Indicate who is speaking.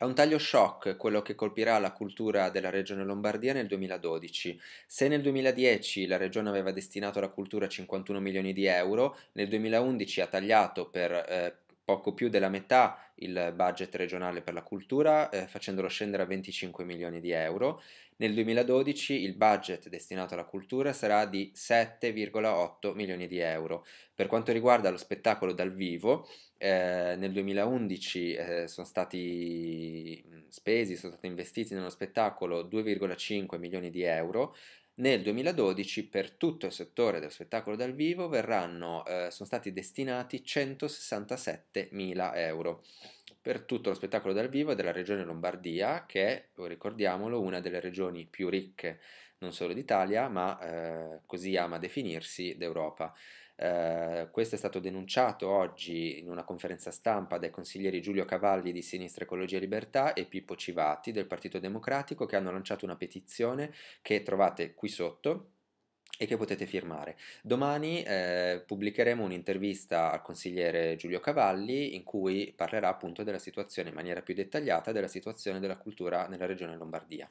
Speaker 1: È un taglio shock quello che colpirà la cultura della regione Lombardia nel 2012. Se nel 2010 la regione aveva destinato alla cultura 51 milioni di euro, nel 2011 ha tagliato per eh, poco più della metà il budget regionale per la cultura, eh, facendolo scendere a 25 milioni di euro. Nel 2012 il budget destinato alla cultura sarà di 7,8 milioni di euro. Per quanto riguarda lo spettacolo dal vivo, eh, nel 2011 eh, sono stati spesi, sono stati investiti nello spettacolo 2,5 milioni di euro, nel 2012 per tutto il settore del spettacolo dal vivo verranno, eh, sono stati destinati 167 mila euro per tutto lo spettacolo dal vivo della regione Lombardia che è, ricordiamolo, una delle regioni più ricche non solo d'Italia ma eh, così ama definirsi d'Europa. Eh, questo è stato denunciato oggi in una conferenza stampa dai consiglieri Giulio Cavalli di Sinistra Ecologia e Libertà e Pippo Civati del Partito Democratico che hanno lanciato una petizione che trovate qui sotto e che potete firmare. Domani eh, pubblicheremo un'intervista al consigliere Giulio Cavalli in cui parlerà appunto della situazione in maniera più dettagliata della situazione della cultura nella regione Lombardia.